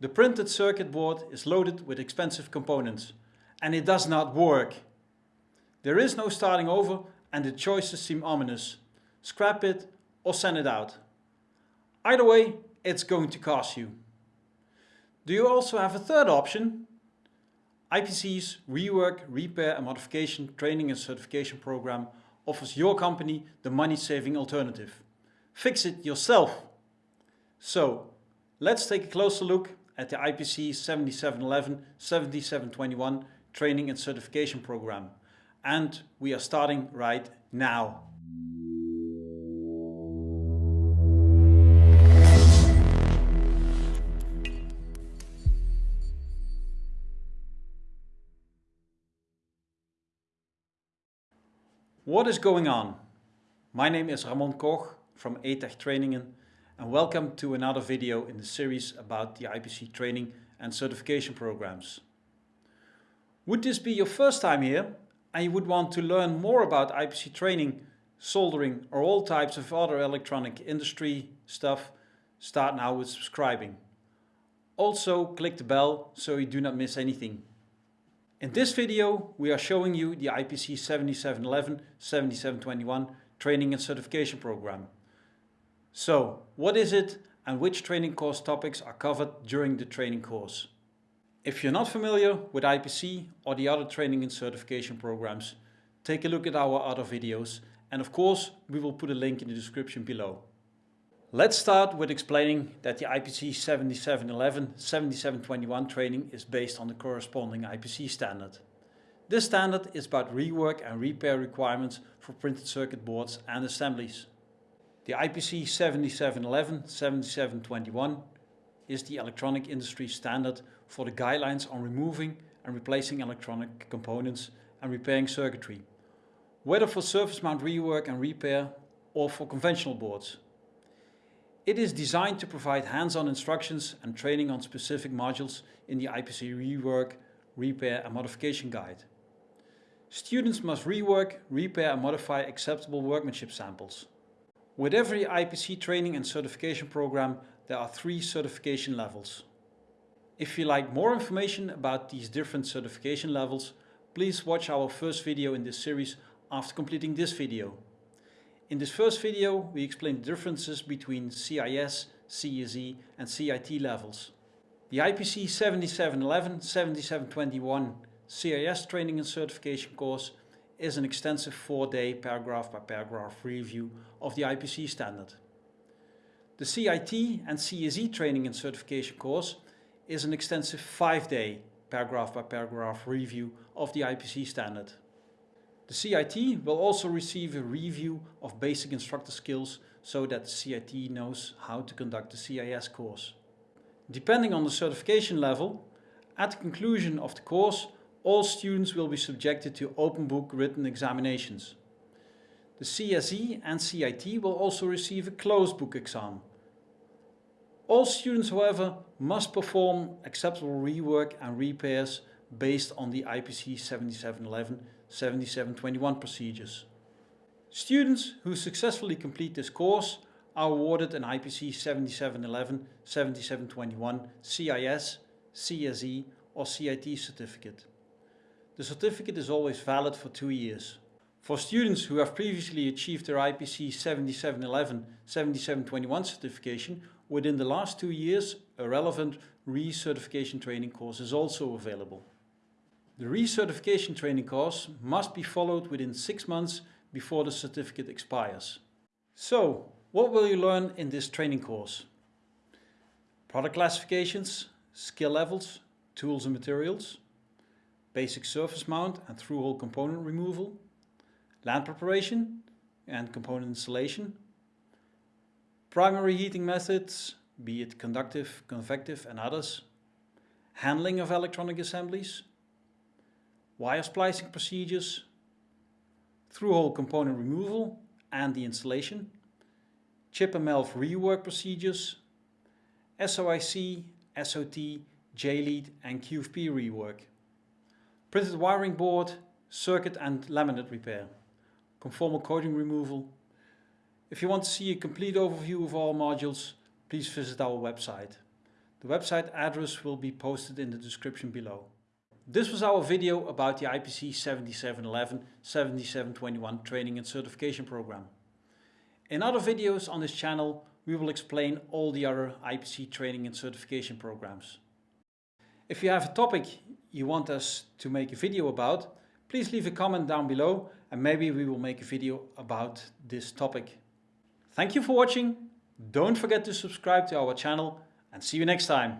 The printed circuit board is loaded with expensive components and it does not work. There is no starting over and the choices seem ominous. Scrap it or send it out. Either way, it's going to cost you. Do you also have a third option? IPC's Rework, Repair and Modification Training and Certification Program offers your company the money-saving alternative. Fix it yourself. So, let's take a closer look at the IPC 7711-7721 Training and Certification Program. And we are starting right now. What is going on? My name is Ramon Koch from ATEC Trainingen and welcome to another video in the series about the IPC training and certification programs. Would this be your first time here and you would want to learn more about IPC training, soldering or all types of other electronic industry stuff, start now with subscribing. Also click the bell so you do not miss anything. In this video we are showing you the IPC 7711-7721 training and certification program. So what is it and which training course topics are covered during the training course? If you're not familiar with IPC or the other training and certification programs, take a look at our other videos and of course we will put a link in the description below. Let's start with explaining that the IPC 7711-7721 training is based on the corresponding IPC standard. This standard is about rework and repair requirements for printed circuit boards and assemblies. The IPC 7711-7721 is the electronic industry standard for the guidelines on removing and replacing electronic components and repairing circuitry, whether for surface mount rework and repair or for conventional boards. It is designed to provide hands-on instructions and training on specific modules in the IPC Rework, Repair and Modification Guide. Students must rework, repair and modify acceptable workmanship samples. With every IPC training and certification program there are three certification levels. If you like more information about these different certification levels, please watch our first video in this series after completing this video. In this first video we explain the differences between CIS, CSE and CIT levels. The IPC 7711-7721 CIS training and certification course is an extensive four-day paragraph by paragraph review of the IPC standard. The CIT and CSE training and certification course is an extensive five-day paragraph by paragraph review of the IPC standard. The CIT will also receive a review of basic instructor skills so that the CIT knows how to conduct the CIS course. Depending on the certification level, at the conclusion of the course, all students will be subjected to open book written examinations. The CSE and CIT will also receive a closed book exam. All students, however, must perform acceptable rework and repairs based on the IPC 7711-7721 procedures. Students who successfully complete this course are awarded an IPC 7711-7721 CIS, CSE or CIT certificate. The certificate is always valid for two years. For students who have previously achieved their IPC 7711-7721 certification within the last two years, a relevant recertification training course is also available. The recertification training course must be followed within six months before the certificate expires. So, what will you learn in this training course? Product classifications, skill levels, tools and materials, basic surface mount and through-hole component removal, land preparation and component installation, primary heating methods, be it conductive, convective and others, handling of electronic assemblies, wire splicing procedures, through-hole component removal and the installation, chip and MLF rework procedures, SOIC, SOT, JLEAD and QFP rework printed wiring board, circuit and laminate repair, conformal coating removal. If you want to see a complete overview of all modules, please visit our website. The website address will be posted in the description below. This was our video about the IPC 7711 7721 training and certification program. In other videos on this channel we will explain all the other IPC training and certification programs. If you have a topic you want us to make a video about, please leave a comment down below and maybe we will make a video about this topic. Thank you for watching, don't forget to subscribe to our channel and see you next time.